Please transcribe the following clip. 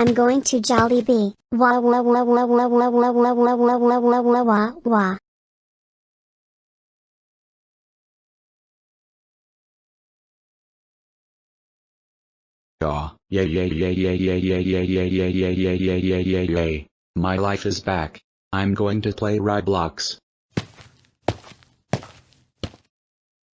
I'm going to Jollibee. Wah wah wah wah wah wah wah wah wah wah wah wah wah wah wah. Yeah, yeah, yeah, yeah, yeah, yeah, yeah, yeah, yeah, yeah, yeah, yeah, yeah, yeah, yeah, yeah. My life is back. I'm going to play Roblox.